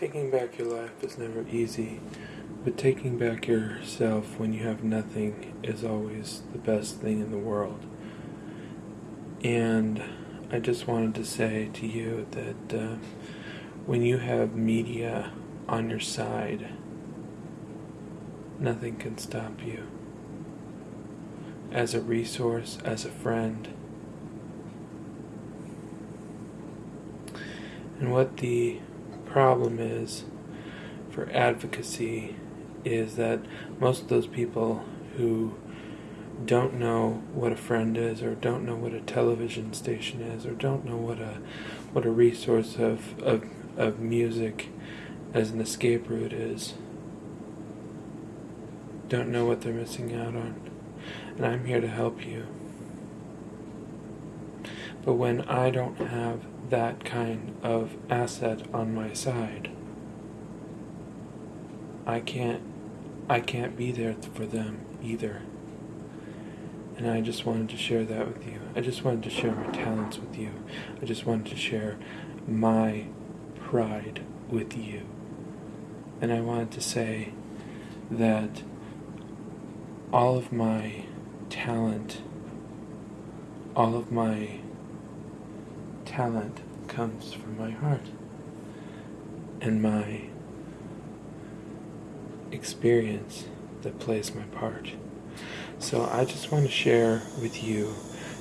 Taking back your life is never easy, but taking back yourself when you have nothing is always the best thing in the world. And I just wanted to say to you that uh, when you have media on your side, nothing can stop you. As a resource, as a friend, and what the problem is for advocacy is that most of those people who don't know what a friend is or don't know what a television station is or don't know what a what a resource of of, of music as an escape route is don't know what they're missing out on. And I'm here to help you but when I don't have that kind of asset on my side, I can't I can't be there for them either. And I just wanted to share that with you. I just wanted to share my talents with you. I just wanted to share my pride with you. And I wanted to say that all of my talent, all of my talent comes from my heart and my experience that plays my part. So I just want to share with you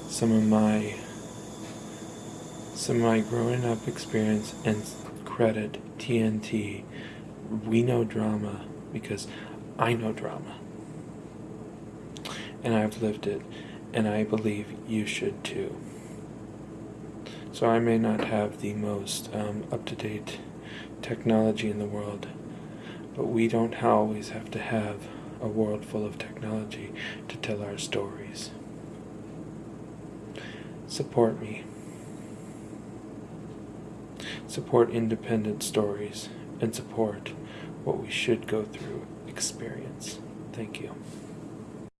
some of my some of my growing up experience and credit TNT. We know drama because I know drama. And I've lived it and I believe you should too. So I may not have the most um, up-to-date technology in the world, but we don't always have to have a world full of technology to tell our stories. Support me. Support independent stories and support what we should go through experience. Thank you.